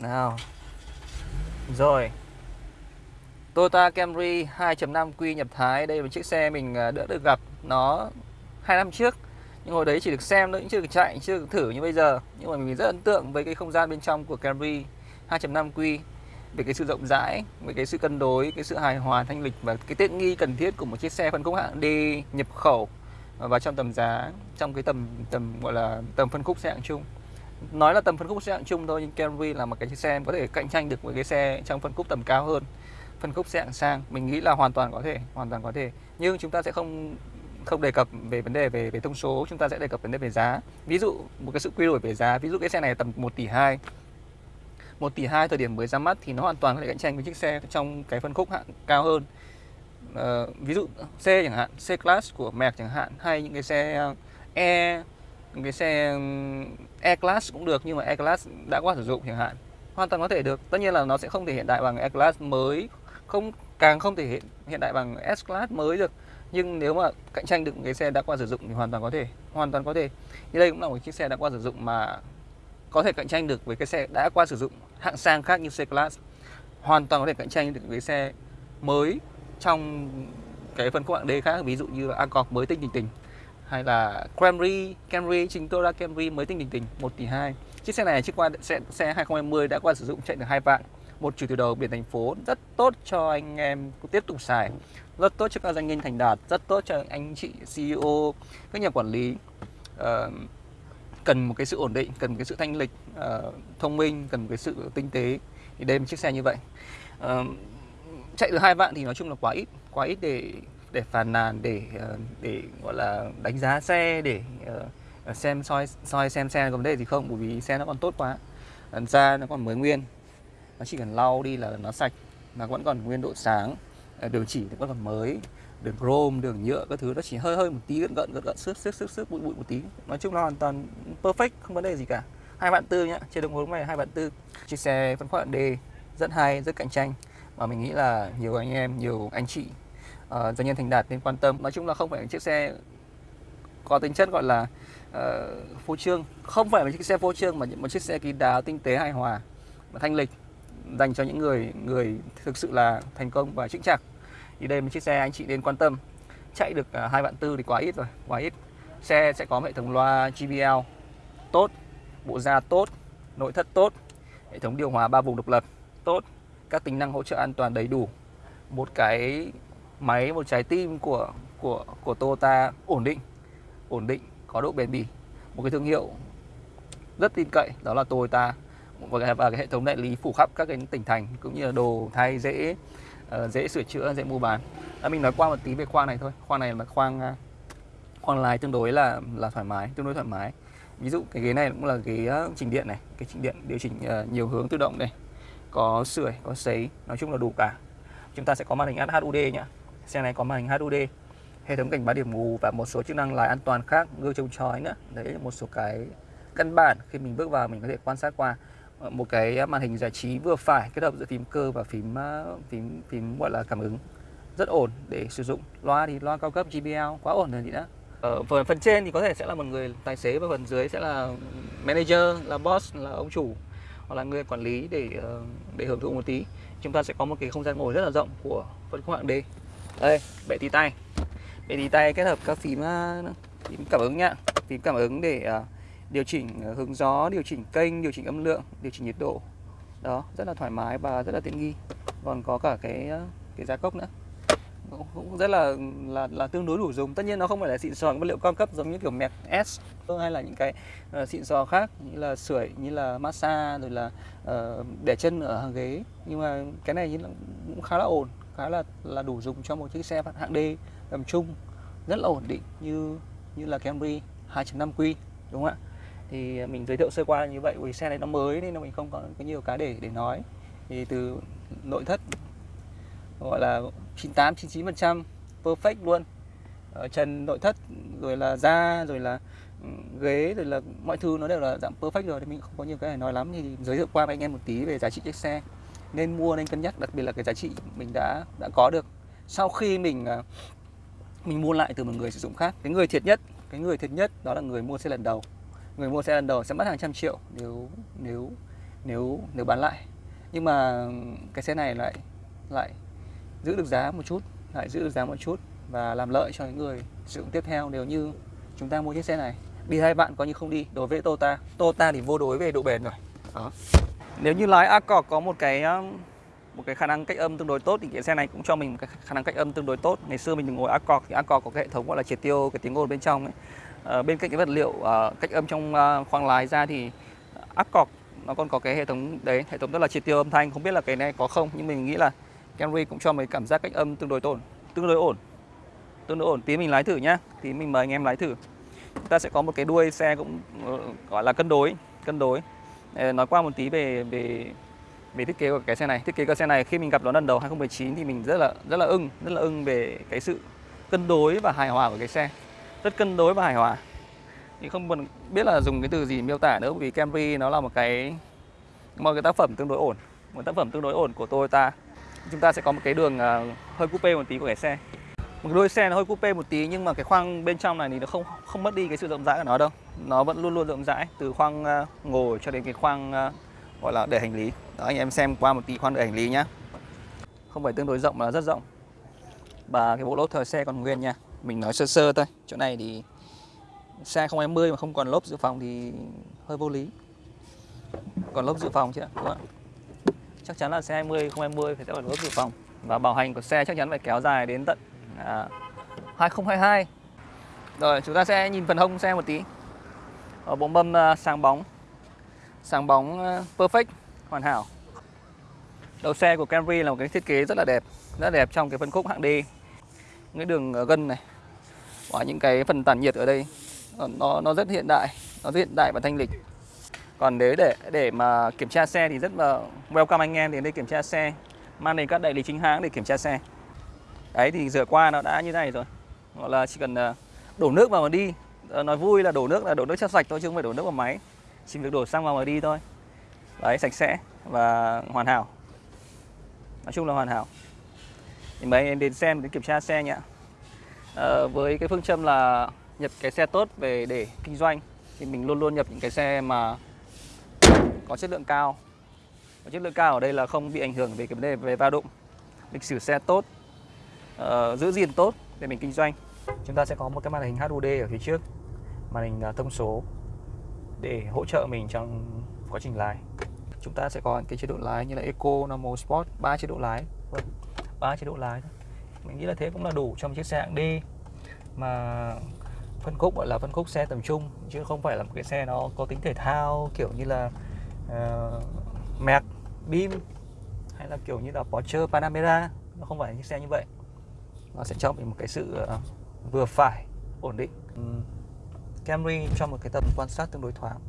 Nào. Rồi. Toyota Camry 2.5 Q nhập Thái. Đây là chiếc xe mình à, đã được gặp Nó hai năm trước. Nhưng hồi đấy chỉ được xem thôi, chưa được chạy, chưa được thử như bây giờ. Nhưng mà mình rất ấn tượng với cái không gian bên trong của Camry 2.5 Q về cái sự rộng rãi, về cái sự cân đối, cái sự hài hòa thanh lịch và cái tiện nghi cần thiết của một chiếc xe phân khúc hạng D nhập khẩu à, và trong tầm giá trong cái tầm tầm gọi là tầm phân khúc xe hạng chung nói là tầm phân khúc xe hạng chung thôi nhưng Camry là một cái chiếc xe có thể cạnh tranh được với cái xe trong phân khúc tầm cao hơn phân khúc xe hạng sang. Mình nghĩ là hoàn toàn có thể hoàn toàn có thể. Nhưng chúng ta sẽ không không đề cập về vấn đề về về thông số chúng ta sẽ đề cập vấn đề về giá. Ví dụ một cái sự quy đổi về giá ví dụ cái xe này tầm 1 tỷ 2 1 tỷ 2 thời điểm mới ra mắt thì nó hoàn toàn có thể cạnh tranh với chiếc xe trong cái phân khúc hạng cao hơn. Uh, ví dụ C chẳng hạn C class của Merc chẳng hạn hay những cái xe E cái xe E class cũng được, nhưng mà E class đã qua sử dụng chẳng hạn. Hoàn toàn có thể được. Tất nhiên là nó sẽ không thể hiện đại bằng E class mới, không, càng không thể hiện hiện đại bằng S class mới được. Nhưng nếu mà cạnh tranh được cái xe đã qua sử dụng thì hoàn toàn có thể, hoàn toàn có thể. Như đây cũng là một chiếc xe đã qua sử dụng mà có thể cạnh tranh được với cái xe đã qua sử dụng hạng sang khác như C class hoàn toàn có thể cạnh tranh được với xe mới trong cái phân khúc hạng D khác, ví dụ như Accord mới tinh tình tình hay là Camry. Camry chính Toyota Camry mới tinh tình tình 1 tỷ 2 chiếc xe này chiếc qua xe, xe 2020 đã qua sử dụng chạy được hai vạn. Một chủ từ đầu biển thành phố rất tốt cho anh em tiếp tục xài. Rất tốt cho các doanh nhân thành đạt rất tốt cho anh chị CEO các nhà quản lý. Uh, cần một cái sự ổn định cần một cái sự thanh lịch uh, thông minh cần một cái sự tinh tế thì đây một chiếc xe như vậy. Uh, chạy được hai vạn thì nói chung là quá ít quá ít để để phàn nàn, để ờ, để, gọi là, đánh giá xe, để ờ, ờ, xem soi soi xem xe có vấn đề gì không, bởi vì xe nó còn tốt quá. Ra nó còn mới nguyên. Nó chỉ cần lau đi là nó sạch nó vẫn còn nguyên độ sáng. Đường chỉ thì vẫn còn mới. Đường chrome, đường nhựa các thứ nó chỉ hơi hơi một tí, gợn gợn gợn gợn, xước xước xước xước, bụi bụi một tí. Nói chung là hoàn toàn perfect, không vấn đề gì cả. Hai bạn tư nhá, trên đồng hồ này hai bạn tư. Chiếc xe phân khúc D, rất hay, rất cạnh tranh. Và mình nghĩ là nhiều anh em, nhiều anh chị Ờ, uh, doanh nhân thành đạt nên quan tâm. Nói chung là không phải chiếc xe có tính chất gọi là uh, phô trương. Không phải là chiếc xe phô trương mà một chiếc xe kín đáo tinh tế hài hòa và thanh lịch dành cho những người người thực sự là thành công và chững chạc. Thì đây là một chiếc xe anh chị nên quan tâm. Chạy được ờ, hai vạn tư thì quá ít rồi quá ít. Xe sẽ có hệ thống loa JBL tốt bộ da tốt nội thất tốt hệ thống điều hòa ba vùng độc lập tốt các tính năng hỗ trợ an toàn đầy đủ. Một cái máy một trái tim của của của Toyota ổn định ổn định có độ bền bỉ. Một cái thương hiệu rất tin cậy đó là Toyota và cái hệ thống đại lý phủ khắp các cái tỉnh thành cũng như là đồ thay dễ uh, dễ sửa chữa dễ mua bán. À, mình nói qua một tí về khoang này thôi. Khoang này là khoang uh, khoang lái tương đối là là thoải mái tương đối thoải mái. Ví dụ cái ghế này cũng là ghế ờ, chỉnh điện này cái chỉnh điện điều chỉnh uh, nhiều hướng tự động này có sưởi có sấy nói chung là đủ cả. Chúng ta sẽ có màn hình HUD nhá xe này có màn hình HUD hệ thống cảnh báo điểm mù và một số chức năng lái an toàn khác, gương chống chói nữa. Đấy là một số cái căn bản khi mình bước vào mình có thể quan sát qua. Ờ, một cái màn hình giải trí vừa phải kết hợp giữa phím cơ và phím ờ, phím phím, gọi là, cảm ứng. Rất ổn để sử dụng. Loa thì loa cao cấp JBL quá ổn rồi chị đã ở ờ, phần phần trên thì có thể sẽ là một người tài xế và phần dưới sẽ là manager, là boss, là ông chủ hoặc là người quản lý để để hưởng thụ một tí. Chúng ta sẽ có một cái không gian ngồi rất là rộng của phân khúc hạng D đây bệ tí tay bệ tí tay kết hợp các phím ờ, phím cảm ứng nhá phím cảm ứng để uh, điều chỉnh ờ, hướng gió, điều chỉnh kênh, điều chỉnh âm lượng, điều chỉnh nhiệt độ. Đó, rất là thoải mái và rất là tiện nghi. Còn có cả cái cái giá cốc nữa. Cũng rất là là là tương đối đủ dùng. Tất nhiên nó không phải là xịn sò vật liệu cao cấp giống như kiểu Mac S hay là những cái uh, xịn sò khác như là sưởi, như là massage rồi là uh, để chân ở hàng ghế. Nhưng mà cái này cũng khá là ổn, khá là là đủ dùng cho một chiếc xe hạng D tầm trung rất là ổn định như như là Camry 2.5 Q đúng không ạ? thì mình giới thiệu sơ qua như vậy vì xe này nó mới nên là mình không có, có nhiều cái để để nói. Thì từ nội thất gọi là 98 99 phần trăm perfect luôn. Ở trần nội thất rồi là da rồi là ừ, ghế rồi là mọi thứ nó đều là dạng perfect rồi thì mình không có nhiều cái để nói lắm. Thì giới thiệu qua với anh em một tí về giá trị chiếc xe nên mua nên cân nhắc, đặc biệt là cái giá trị mình đã đã có được. Sau khi mình à, mình mua lại từ một người sử dụng khác, cái người thiệt nhất, cái người thiệt nhất đó là người mua xe lần đầu. Người mua xe lần đầu sẽ mất hàng trăm triệu nếu nếu nếu nếu bán lại. Nhưng mà cái xe này lại lại giữ được giá một chút, lại giữ được giá một chút và làm lợi cho những người sử dụng tiếp theo nếu như chúng ta mua chiếc xe này. Đi hai bạn coi như không đi, đối với Toyota. Toyota thì vô đối về độ bền rồi. Đó nếu như lái Accord có một cái um, một cái khả năng cách âm tương đối tốt thì cái xe này cũng cho mình một cái khả năng cách âm tương đối tốt. Ngày xưa mình ngồi Accord thì Accord có cái hệ thống gọi là triệt tiêu cái tiếng ồn bên trong ấy. À, bên cạnh cái vật liệu à, cách âm trong à, khoang lái ra thì Accord nó còn có cái hệ thống đấy hệ thống rất là triệt tiêu âm thanh. Không biết là cái này có không nhưng mình nghĩ là Camry cũng cho mình cảm giác cách âm tương đối ổn tương đối ổn tương đối ổn. Tí mình lái thử nhá tí mình mời anh em lái thử. Chúng ta sẽ có một cái đuôi xe cũng gọi là cân đối cân đối. Ờ, nói qua một tí về về về thiết kế của cái xe này. Thiết kế của xe này khi mình gặp nó lần đầu 2019 thì mình rất là rất là ưng, rất là ưng về cái sự cân đối và hài hòa của cái xe. Rất cân đối và hài hòa. Thì không biết là dùng cái từ gì miêu tả nữa vì Camry nó là một cái một cái tác phẩm tương đối ổn, một tác phẩm tương đối ổn của Toyota. Chúng ta sẽ có một cái đường ờ, hơi coupe một tí của cái xe một đôi xe nó hơi coupe một tí, nhưng mà cái khoang bên trong này thì nó không không mất đi cái sự rộng rãi của nó đâu. Nó vẫn luôn luôn rộng rãi, từ khoang à, ngồi cho đến cái khoang à, gọi là để hành lý. Đó, anh em xem qua một tí khoang để hành lý nhá. Không phải tương đối rộng mà rất rộng. Và cái bộ lốp thời xe còn nguyên nha. Mình nói sơ sơ thôi. Chỗ này thì xe 020 mà không còn lốp dự phòng thì hơi vô lý. Còn lốp dự phòng chứ đúng không? chắc chắn là xe 20 020 phải sẽ còn lốp dự phòng. Và bảo hành của xe chắc chắn phải kéo dài đến tận à, 2022 rồi chúng ta sẽ nhìn phần hông xe một tí. Ở bộ mâm uh, sáng bóng. Sáng bóng uh, perfect hoàn hảo. Đầu xe của Camry là một cái thiết kế rất là đẹp rất đẹp trong cái phân khúc hạng D. Những cái đường gân này. Và những cái phần tản nhiệt ở đây nó nó rất hiện đại nó rất hiện đại và thanh lịch. Còn nếu để để mà kiểm tra xe thì rất là welcome anh em đến đây kiểm tra xe. Mang đến các đại lý chính hãng để kiểm tra xe đấy thì rửa qua nó đã như này rồi. Gọi là chỉ cần à, đổ nước vào mà đi. Ờ, nói vui là đổ nước là đổ nước cho sạch thôi chứ không phải đổ nước vào máy. Chỉ việc đổ xăng vào mà đi thôi. Đấy sạch sẽ và hoàn hảo. Nói chung là hoàn hảo. Thì mấy em đến xem đến kiểm tra xe nhé. À, với cái phương châm là nhập cái xe tốt về để kinh doanh thì mình luôn luôn nhập những cái xe mà có chất lượng cao. Có chất lượng cao ở đây là không bị ảnh hưởng về cái vấn đề về va đụng. Lịch sử xe tốt uh, giữ gìn tốt để mình kinh doanh. Chúng ta sẽ có một cái màn hình HUD ở phía trước màn hình à, thông số để hỗ trợ mình trong quá trình lái. Chúng ta sẽ có cái chế độ lái như là Eco, Normal, Sport ba chế độ lái. Vâng, ba chế độ lái mình nghĩ là thế cũng là đủ trong chiếc xe hạng D. Mà phân khúc gọi là phân khúc xe tầm trung chứ không phải là một cái xe nó có tính thể thao kiểu như là ờ, uh, Merc, Bim hay là kiểu như là Porsche Panamera. Nó không phải những xe như vậy nó sẽ cho mình một cái sự ờ, vừa phải, ổn định. Ừ, Camry cho một cái tầm quan sát tương đối thoáng.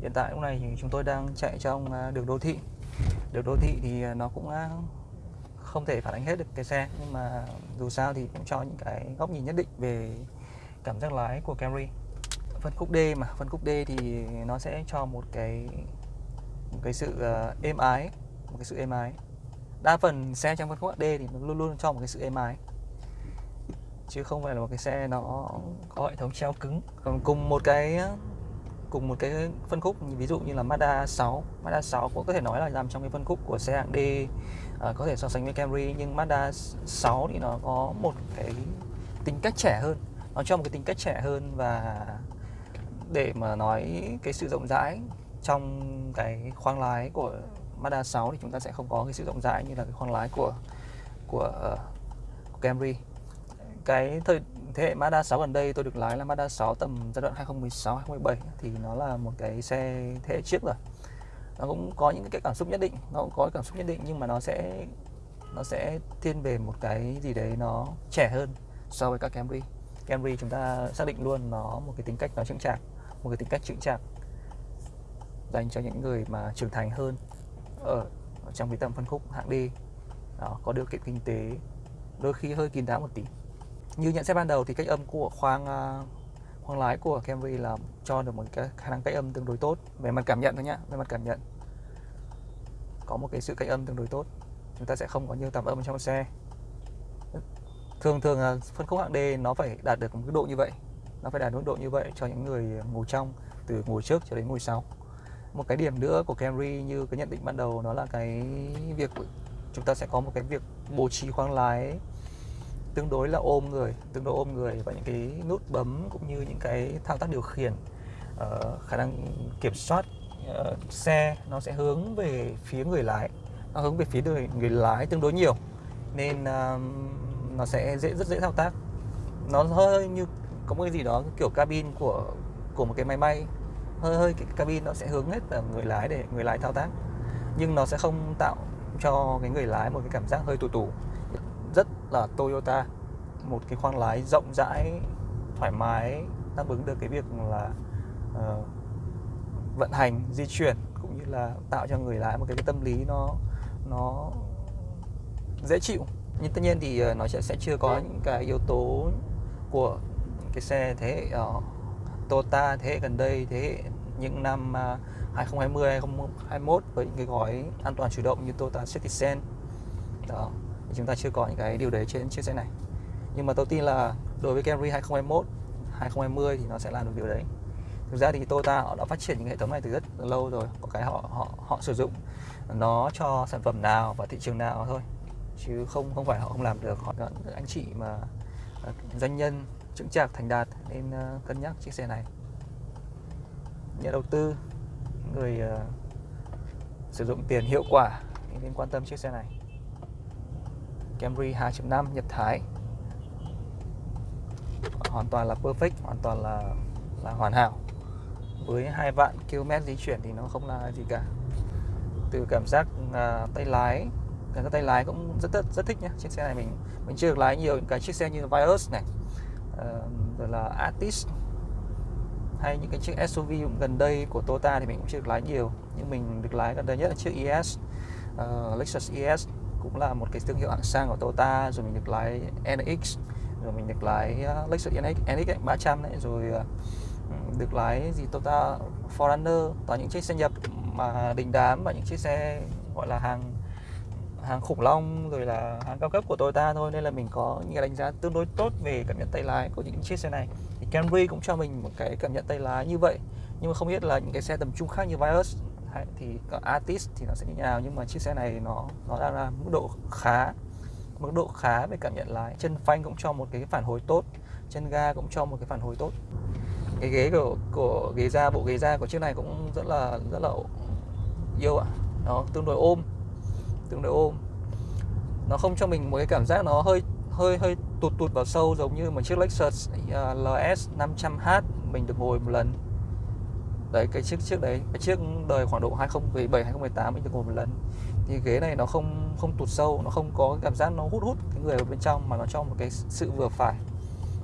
Hiện tại lúc này thì chúng tôi đang chạy trong ờ, đường đô thị. Đường đô thị thì ờ, nó cũng không thể phản ánh hết được cái xe, nhưng mà dù sao thì cũng cho những cái góc nhìn nhất định về cảm giác lái của Camry. Phân khúc D mà, phân khúc D thì nó sẽ cho một cái một cái sự êm ái, một cái sự êm ái. Đa phần xe trong phân khúc D thì nó luôn luôn cho một cái sự êm ái chứ không phải là một cái xe nó có hệ thống treo cứng. Còn cùng một cái cùng một cái phân khúc ví dụ như là Mazda 6 Mazda 6 cũng có thể nói là nằm trong cái phân khúc của xe hạng D à, có thể so sánh với Camry nhưng Mazda 6 thì nó có một cái tính cách trẻ hơn. Nó cho một cái tính cách trẻ hơn và để mà nói cái sự rộng rãi trong cái khoang lái của Mazda 6 thì chúng ta sẽ không có cái sự rộng rãi như là cái khoang lái của của, uh, của Camry cái thời thế hệ Mazda 6 gần đây tôi được lái là Mazda 6 tầm giai đoạn 2016 2017 thì nó là một cái xe thế hệ trước rồi. Nó cũng có những cái cảm xúc nhất định nó cũng có cảm xúc nhất định nhưng mà nó sẽ nó sẽ thiên về một cái gì đấy nó trẻ hơn so với các Camry. Camry chúng ta xác định luôn nó một cái tính cách nó chững chạc một cái tính cách chững chạc dành cho những người mà trưởng thành hơn ở, trong cái tầm phân khúc hạng D. Đó, có điều kiện kinh tế đôi khi hơi kín đáo một tí như nhận xét ban đầu thì cách âm của khoang uh, khoang lái của Camry là cho được một cái khả năng cách âm tương đối tốt. Về mặt cảm nhận thôi nhá về mặt cảm nhận. Có một cái sự cách âm tương đối tốt. Chúng ta sẽ không có nhiều tạp âm trong xe. Thường thường à, phân khúc hạng D nó phải đạt được một cái độ như vậy. Nó phải đạt mức độ như vậy cho những người ngồi trong từ ngồi trước cho đến ngồi sau. Một cái điểm nữa của Camry như cái nhận định ban đầu nó là cái việc chúng ta sẽ có một cái việc bố trí khoang lái tương đối là ôm người tương đối ôm người và những cái nút bấm cũng như những cái thao tác điều khiển uh, khả năng kiểm soát uh, xe nó sẽ hướng về phía người lái nó hướng về phía người, người lái tương đối nhiều. Nên uh, nó sẽ dễ rất dễ thao tác. Nó hơi như có một cái gì đó kiểu cabin của của một cái máy bay. Hơi hơi cái cabin nó sẽ hướng hết ở người lái để người lái thao tác. Nhưng nó sẽ không tạo cho cái người lái một cái cảm giác hơi tù tù là Toyota một cái khoang lái rộng rãi thoải mái đáp ứng được cái việc là uh, vận hành di chuyển cũng như là tạo cho người lái một cái, cái tâm lý nó nó dễ chịu. Nhưng tất nhiên thì ờ, nó sẽ sẽ chưa có những cái yếu tố của cái xe thế hệ uh, Toyota thế hệ gần đây thế hệ những năm uh, 2020 2021 với những cái gói an toàn chủ động như Toyota Citizen. Đó chúng ta chưa có những cái điều đấy trên chiếc xe này. Nhưng mà tôi tin là đối với Camry 2021 2020 thì nó sẽ làm được điều đấy. Thực ra thì Toyota họ đã phát triển những hệ thống này từ rất lâu rồi có cái họ họ họ sử dụng nó cho sản phẩm nào và thị trường nào thôi chứ không không phải họ không làm được. Họ anh chị mà à, doanh nhân chững chạc thành đạt nên à, cân nhắc chiếc xe này. Nhà đầu tư người uh, sử dụng tiền hiệu quả nên quan tâm chiếc xe này. Camry 2.5 Nhật Thái. Hoàn toàn là perfect hoàn toàn là là hoàn hảo. Với hai vạn km di chuyển thì nó không là gì cả. Từ cảm giác uh, tay lái cái tay lái cũng rất rất rất thích nhé chiếc xe này mình mình chưa được lái nhiều những cái chiếc xe như Vios này uh, rồi là Artis hay những cái chiếc SUV gần đây của Toyota thì mình cũng chưa được lái nhiều. Nhưng mình được lái gần đây nhất là chiếc ES uh, ờ, Lexus ES cũng là một cái thương hiệu hạng sang của Toyota. Rồi mình được lái NX rồi mình được lái uh, Lexus NX NX 300 đấy. Rồi uh, được lái gì Toyota Forerunner toàn những chiếc xe nhập mà đình đám và những chiếc xe gọi là hàng hàng khủng long rồi là hàng cao cấp của Toyota thôi. Nên là mình có những đánh giá tương đối tốt về cảm nhận tay lái của những chiếc xe này. Thì Camry cũng cho mình một cái cảm nhận tay lái như vậy. Nhưng mà không biết là những cái xe tầm trung khác như Vios Đấy, thì Artist thì nó sẽ như thế nào nhưng mà chiếc xe này nó nó đang là mức độ khá mức độ khá về cảm nhận lái chân phanh cũng cho một cái phản hồi tốt chân ga cũng cho một cái phản hồi tốt. Cái ghế của của ghế da bộ ghế da của chiếc này cũng rất là rất là yêu ạ. Nó tương đối ôm tương đối ôm. Nó không cho mình một cái cảm giác nó hơi hơi hơi tụt tụt vào sâu giống như một chiếc Lexus à, LS 500h mình được ngồi một lần đấy, cái chiếc chiếc đấy, cái chiếc đời khoảng độ 2017 2018 mình được ngồi một lần. Thì ghế này nó không không tụt sâu, nó không có cái cảm giác nó hút hút cái người ở bên trong, mà nó cho một cái sự vừa phải,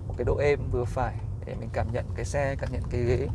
một cái độ êm vừa phải để mình cảm nhận cái xe, cảm nhận cái ghế.